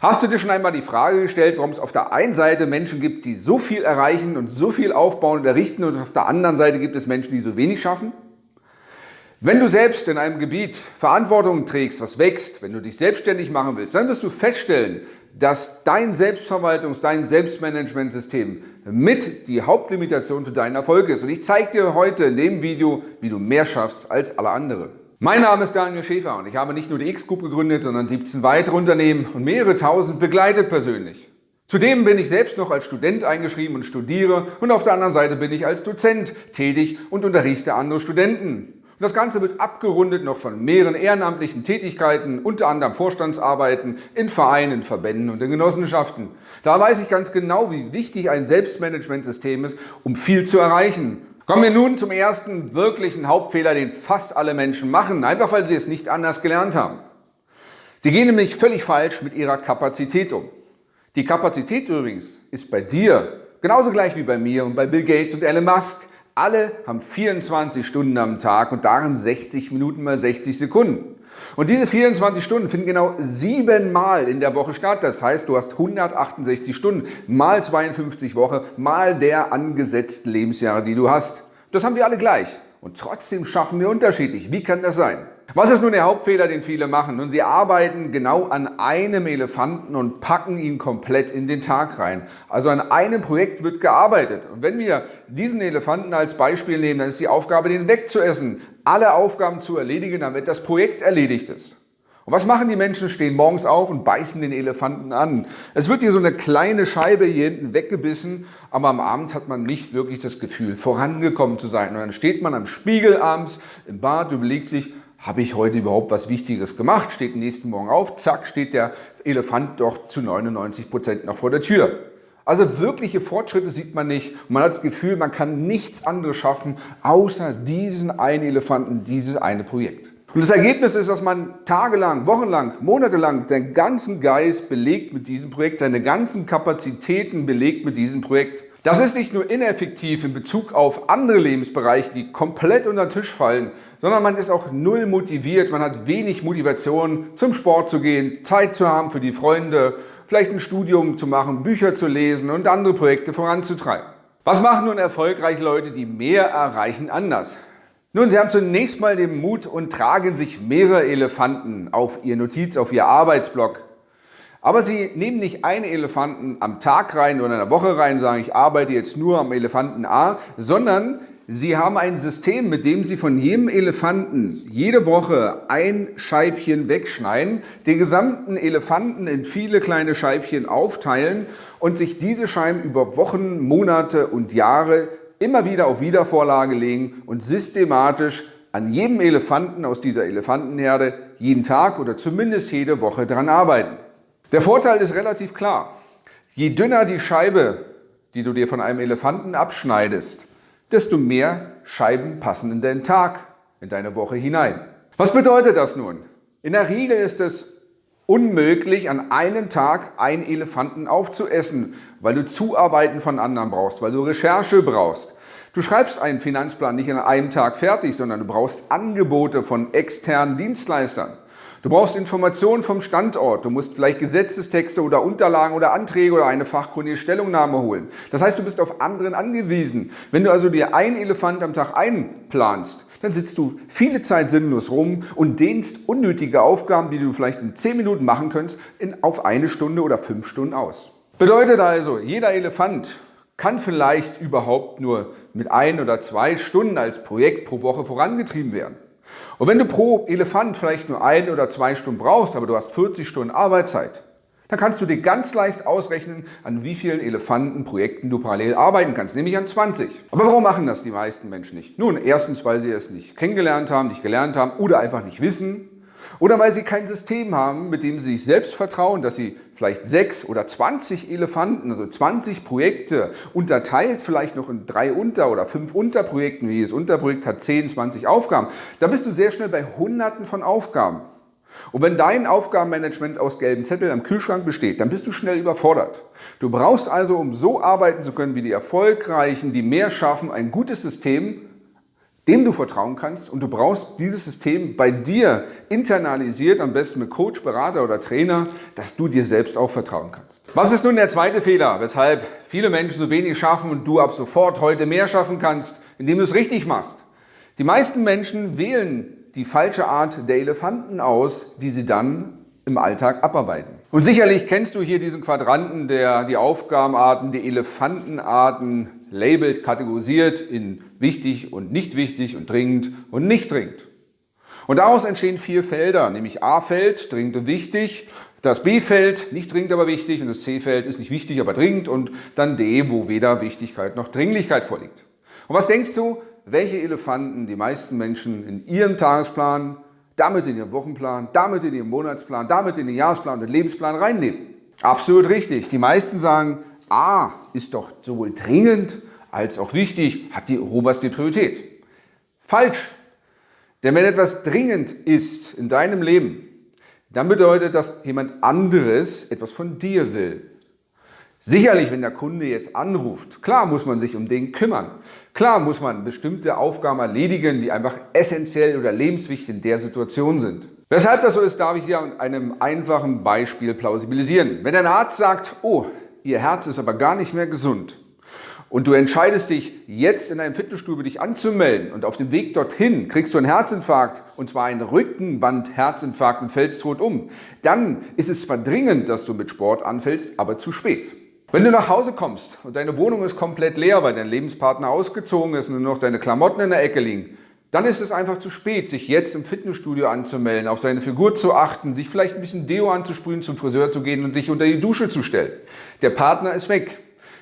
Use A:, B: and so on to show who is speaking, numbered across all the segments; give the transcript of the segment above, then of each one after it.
A: Hast du dir schon einmal die Frage gestellt, warum es auf der einen Seite Menschen gibt, die so viel erreichen und so viel aufbauen und errichten und auf der anderen Seite gibt es Menschen, die so wenig schaffen? Wenn du selbst in einem Gebiet Verantwortung trägst, was wächst, wenn du dich selbstständig machen willst, dann wirst du feststellen, dass dein Selbstverwaltungs-, dein Selbstmanagementsystem mit die Hauptlimitation für deinen Erfolg ist. Und ich zeige dir heute in dem Video, wie du mehr schaffst als alle anderen. Mein Name ist Daniel Schäfer und ich habe nicht nur die X-Group gegründet, sondern 17 weitere Unternehmen und mehrere tausend begleitet persönlich. Zudem bin ich selbst noch als Student eingeschrieben und studiere und auf der anderen Seite bin ich als Dozent tätig und unterrichte andere Studenten. Und das Ganze wird abgerundet noch von mehreren ehrenamtlichen Tätigkeiten, unter anderem Vorstandsarbeiten in Vereinen, Verbänden und in Genossenschaften. Da weiß ich ganz genau, wie wichtig ein Selbstmanagementsystem ist, um viel zu erreichen. Kommen wir nun zum ersten wirklichen Hauptfehler, den fast alle Menschen machen, einfach weil sie es nicht anders gelernt haben. Sie gehen nämlich völlig falsch mit ihrer Kapazität um. Die Kapazität übrigens ist bei dir genauso gleich wie bei mir und bei Bill Gates und Elon Musk. Alle haben 24 Stunden am Tag und darin 60 Minuten mal 60 Sekunden. Und diese 24 Stunden finden genau siebenmal in der Woche statt. Das heißt, du hast 168 Stunden mal 52 Woche mal der angesetzten Lebensjahre, die du hast. Das haben wir alle gleich. Und trotzdem schaffen wir unterschiedlich. Wie kann das sein? Was ist nun der Hauptfehler, den viele machen? Nun, sie arbeiten genau an einem Elefanten und packen ihn komplett in den Tag rein. Also an einem Projekt wird gearbeitet. Und wenn wir diesen Elefanten als Beispiel nehmen, dann ist die Aufgabe, den wegzuessen, alle Aufgaben zu erledigen, damit das Projekt erledigt ist. Und was machen die Menschen? Stehen morgens auf und beißen den Elefanten an. Es wird hier so eine kleine Scheibe hier hinten weggebissen, aber am Abend hat man nicht wirklich das Gefühl, vorangekommen zu sein. Und dann steht man am Spiegel abends im Bad, überlegt sich, habe ich heute überhaupt was Wichtiges gemacht? Steht nächsten Morgen auf, zack, steht der Elefant doch zu 99 Prozent noch vor der Tür. Also wirkliche Fortschritte sieht man nicht. Man hat das Gefühl, man kann nichts anderes schaffen, außer diesen einen Elefanten, dieses eine Projekt. Und das Ergebnis ist, dass man tagelang, wochenlang, monatelang seinen ganzen Geist belegt mit diesem Projekt, seine ganzen Kapazitäten belegt mit diesem Projekt. Das ist nicht nur ineffektiv in Bezug auf andere Lebensbereiche, die komplett unter den Tisch fallen, sondern man ist auch null motiviert, man hat wenig Motivation zum Sport zu gehen, Zeit zu haben für die Freunde, vielleicht ein Studium zu machen, Bücher zu lesen und andere Projekte voranzutreiben. Was machen nun erfolgreiche Leute, die mehr erreichen, anders? Nun, sie haben zunächst mal den Mut und tragen sich mehrere Elefanten auf ihr Notiz, auf ihr Arbeitsblock. Aber sie nehmen nicht einen Elefanten am Tag rein oder in der Woche rein und sagen, ich arbeite jetzt nur am Elefanten A, sondern sie haben ein System, mit dem sie von jedem Elefanten jede Woche ein Scheibchen wegschneiden, den gesamten Elefanten in viele kleine Scheibchen aufteilen und sich diese Scheiben über Wochen, Monate und Jahre immer wieder auf Wiedervorlage legen und systematisch an jedem Elefanten aus dieser Elefantenherde jeden Tag oder zumindest jede Woche dran arbeiten. Der Vorteil ist relativ klar. Je dünner die Scheibe, die du dir von einem Elefanten abschneidest, desto mehr Scheiben passen in deinen Tag, in deine Woche hinein. Was bedeutet das nun? In der Regel ist es unmöglich, an einem Tag einen Elefanten aufzuessen, weil du Zuarbeiten von anderen brauchst, weil du Recherche brauchst. Du schreibst einen Finanzplan nicht an einem Tag fertig, sondern du brauchst Angebote von externen Dienstleistern. Du brauchst Informationen vom Standort, du musst vielleicht Gesetzestexte oder Unterlagen oder Anträge oder eine fachkundige Stellungnahme holen. Das heißt, du bist auf anderen angewiesen. Wenn du also dir einen Elefant am Tag einplanst, dann sitzt du viele Zeit sinnlos rum und dehnst unnötige Aufgaben, die du vielleicht in 10 Minuten machen könntest, in, auf eine Stunde oder fünf Stunden aus. Bedeutet also, jeder Elefant kann vielleicht überhaupt nur mit ein oder zwei Stunden als Projekt pro Woche vorangetrieben werden. Und wenn du pro Elefant vielleicht nur ein oder zwei Stunden brauchst, aber du hast 40 Stunden Arbeitszeit, dann kannst du dir ganz leicht ausrechnen, an wie vielen Elefantenprojekten du parallel arbeiten kannst, nämlich an 20. Aber warum machen das die meisten Menschen nicht? Nun, erstens, weil sie es nicht kennengelernt haben, nicht gelernt haben oder einfach nicht wissen. Oder weil sie kein System haben, mit dem sie sich selbst vertrauen, dass sie vielleicht sechs oder 20 Elefanten, also 20 Projekte, unterteilt vielleicht noch in drei Unter- oder fünf Unterprojekten, jedes Unterprojekt hat 10, 20 Aufgaben. Da bist du sehr schnell bei Hunderten von Aufgaben. Und wenn dein Aufgabenmanagement aus gelben Zetteln am Kühlschrank besteht, dann bist du schnell überfordert. Du brauchst also, um so arbeiten zu können wie die Erfolgreichen, die mehr schaffen, ein gutes System, dem du vertrauen kannst und du brauchst dieses System bei dir internalisiert, am besten mit Coach, Berater oder Trainer, dass du dir selbst auch vertrauen kannst. Was ist nun der zweite Fehler, weshalb viele Menschen so wenig schaffen und du ab sofort heute mehr schaffen kannst, indem du es richtig machst? Die meisten Menschen wählen die falsche Art der Elefanten aus, die sie dann im Alltag abarbeiten. Und sicherlich kennst du hier diesen Quadranten, der die Aufgabenarten, die Elefantenarten labelt, kategorisiert in wichtig und nicht wichtig und dringend und nicht dringend. Und daraus entstehen vier Felder, nämlich A-Feld, dringend und wichtig, das B-Feld, nicht dringend, aber wichtig und das C-Feld ist nicht wichtig, aber dringend und dann D, wo weder Wichtigkeit noch Dringlichkeit vorliegt. Und was denkst du, welche Elefanten die meisten Menschen in ihrem Tagesplan, damit in ihrem Wochenplan, damit in ihrem Monatsplan, damit in den Jahresplan und den Lebensplan reinnehmen? Absolut richtig. Die meisten sagen, A ist doch sowohl dringend als auch wichtig, hat die oberste Priorität. Falsch. Denn wenn etwas dringend ist in deinem Leben, dann bedeutet das, jemand anderes etwas von dir will. Sicherlich, wenn der Kunde jetzt anruft, klar muss man sich um den kümmern. Klar muss man bestimmte Aufgaben erledigen, die einfach essentiell oder lebenswichtig in der Situation sind. Weshalb das so ist, darf ich dir an einem einfachen Beispiel plausibilisieren. Wenn ein Arzt sagt, oh, Ihr Herz ist aber gar nicht mehr gesund und du entscheidest dich, jetzt in einem Fitnessstudio dich anzumelden und auf dem Weg dorthin kriegst du einen Herzinfarkt und zwar einen Rückenband-Herzinfarkt und fällst tot um, dann ist es zwar dringend, dass du mit Sport anfällst, aber zu spät. Wenn du nach Hause kommst und deine Wohnung ist komplett leer, weil dein Lebenspartner ausgezogen ist und nur noch deine Klamotten in der Ecke liegen, dann ist es einfach zu spät, sich jetzt im Fitnessstudio anzumelden, auf seine Figur zu achten, sich vielleicht ein bisschen Deo anzusprühen, zum Friseur zu gehen und dich unter die Dusche zu stellen. Der Partner ist weg.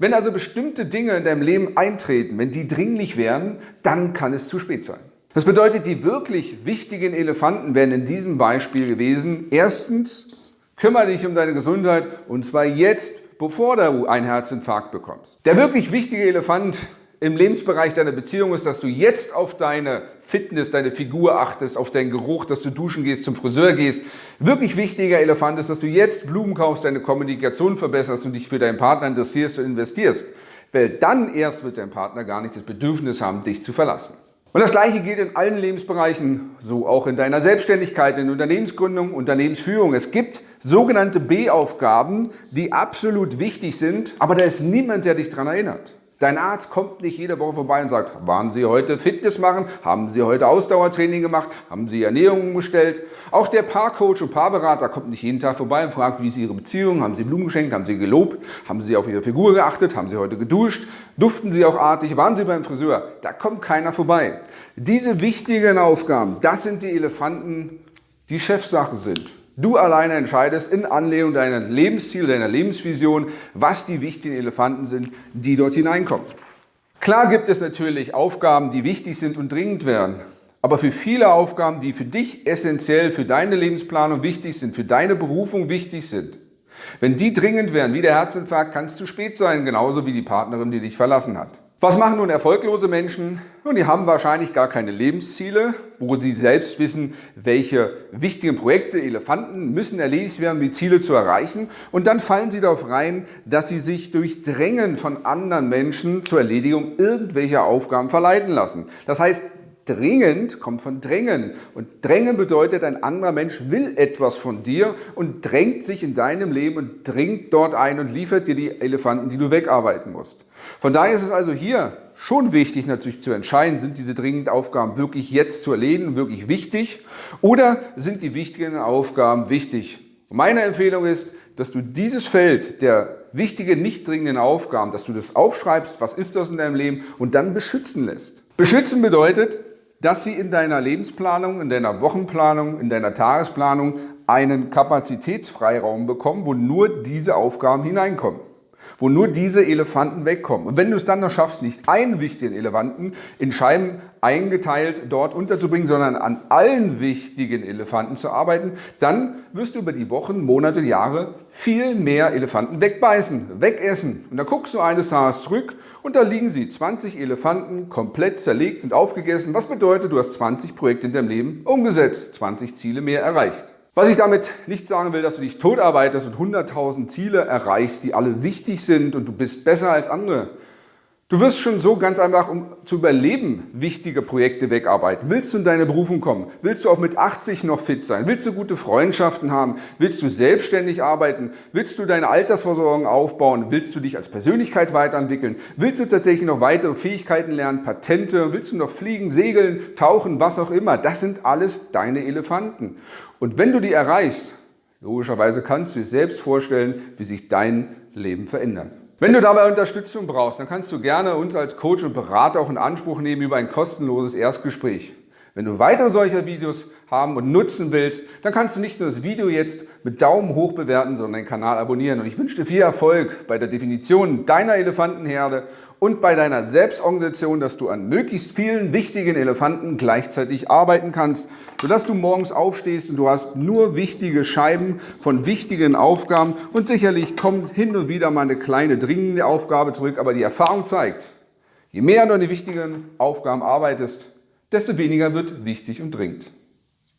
A: Wenn also bestimmte Dinge in deinem Leben eintreten, wenn die dringlich wären, dann kann es zu spät sein. Das bedeutet, die wirklich wichtigen Elefanten wären in diesem Beispiel gewesen. Erstens, kümmere dich um deine Gesundheit und zwar jetzt, bevor du einen Herzinfarkt bekommst. Der wirklich wichtige Elefant im Lebensbereich deiner Beziehung ist, dass du jetzt auf deine Fitness, deine Figur achtest, auf deinen Geruch, dass du duschen gehst, zum Friseur gehst. Wirklich wichtiger Elefant ist, dass du jetzt Blumen kaufst, deine Kommunikation verbesserst und dich für deinen Partner interessierst und investierst. Weil dann erst wird dein Partner gar nicht das Bedürfnis haben, dich zu verlassen. Und das Gleiche gilt in allen Lebensbereichen, so auch in deiner Selbstständigkeit, in Unternehmensgründung, Unternehmensführung. Es gibt sogenannte B-Aufgaben, die absolut wichtig sind, aber da ist niemand, der dich daran erinnert. Dein Arzt kommt nicht jede Woche vorbei und sagt, waren Sie heute Fitness machen? Haben Sie heute Ausdauertraining gemacht? Haben Sie Ernährung umgestellt? Auch der Paarcoach und Paarberater kommt nicht jeden Tag vorbei und fragt, wie ist Ihre Beziehung? Haben Sie Blumen geschenkt? Haben Sie gelobt? Haben Sie auf Ihre Figur geachtet? Haben Sie heute geduscht? Duften Sie auch artig? Waren Sie beim Friseur? Da kommt keiner vorbei. Diese wichtigen Aufgaben, das sind die Elefanten, die Chefsache sind. Du alleine entscheidest in Anlehnung deiner Lebensziele, deiner Lebensvision, was die wichtigen Elefanten sind, die dort hineinkommen. Klar gibt es natürlich Aufgaben, die wichtig sind und dringend wären. Aber für viele Aufgaben, die für dich essentiell, für deine Lebensplanung wichtig sind, für deine Berufung wichtig sind, wenn die dringend wären, wie der Herzinfarkt, kann es zu spät sein, genauso wie die Partnerin, die dich verlassen hat. Was machen nun erfolglose Menschen? Nun, die haben wahrscheinlich gar keine Lebensziele, wo sie selbst wissen, welche wichtigen Projekte, Elefanten müssen erledigt werden, um die Ziele zu erreichen. Und dann fallen sie darauf rein, dass sie sich durch Drängen von anderen Menschen zur Erledigung irgendwelcher Aufgaben verleiten lassen. Das heißt, Dringend kommt von drängen. Und drängen bedeutet, ein anderer Mensch will etwas von dir und drängt sich in deinem Leben und dringt dort ein und liefert dir die Elefanten, die du wegarbeiten musst. Von daher ist es also hier schon wichtig natürlich zu entscheiden, sind diese dringenden Aufgaben wirklich jetzt zu erledigen, wirklich wichtig oder sind die wichtigen Aufgaben wichtig? Meine Empfehlung ist, dass du dieses Feld der wichtigen, nicht dringenden Aufgaben, dass du das aufschreibst, was ist das in deinem Leben und dann beschützen lässt. Beschützen bedeutet, dass sie in deiner Lebensplanung, in deiner Wochenplanung, in deiner Tagesplanung einen Kapazitätsfreiraum bekommen, wo nur diese Aufgaben hineinkommen wo nur diese Elefanten wegkommen. Und wenn du es dann noch schaffst, nicht einen wichtigen Elefanten in Scheiben eingeteilt dort unterzubringen, sondern an allen wichtigen Elefanten zu arbeiten, dann wirst du über die Wochen, Monate, Jahre viel mehr Elefanten wegbeißen, wegessen. Und dann guckst du eines Tages zurück und da liegen sie, 20 Elefanten, komplett zerlegt und aufgegessen. Was bedeutet, du hast 20 Projekte in deinem Leben umgesetzt, 20 Ziele mehr erreicht. Was ich damit nicht sagen will, dass du dich totarbeitest und 100.000 Ziele erreichst, die alle wichtig sind und du bist besser als andere. Du wirst schon so ganz einfach, um zu überleben, wichtige Projekte wegarbeiten. Willst du in deine Berufung kommen? Willst du auch mit 80 noch fit sein? Willst du gute Freundschaften haben? Willst du selbstständig arbeiten? Willst du deine Altersversorgung aufbauen? Willst du dich als Persönlichkeit weiterentwickeln? Willst du tatsächlich noch weitere Fähigkeiten lernen, Patente? Willst du noch fliegen, segeln, tauchen, was auch immer? Das sind alles deine Elefanten. Und wenn du die erreichst, logischerweise kannst du dir selbst vorstellen, wie sich dein Leben verändert. Wenn du dabei Unterstützung brauchst, dann kannst du gerne uns als Coach und Berater auch in Anspruch nehmen über ein kostenloses Erstgespräch. Wenn du weitere solcher Videos haben und nutzen willst, dann kannst du nicht nur das Video jetzt mit Daumen hoch bewerten, sondern den Kanal abonnieren. Und ich wünsche dir viel Erfolg bei der Definition deiner Elefantenherde und bei deiner Selbstorganisation, dass du an möglichst vielen wichtigen Elefanten gleichzeitig arbeiten kannst, sodass du morgens aufstehst und du hast nur wichtige Scheiben von wichtigen Aufgaben und sicherlich kommt hin und wieder mal eine kleine dringende Aufgabe zurück, aber die Erfahrung zeigt, je mehr du an die wichtigen Aufgaben arbeitest, desto weniger wird wichtig und dringend.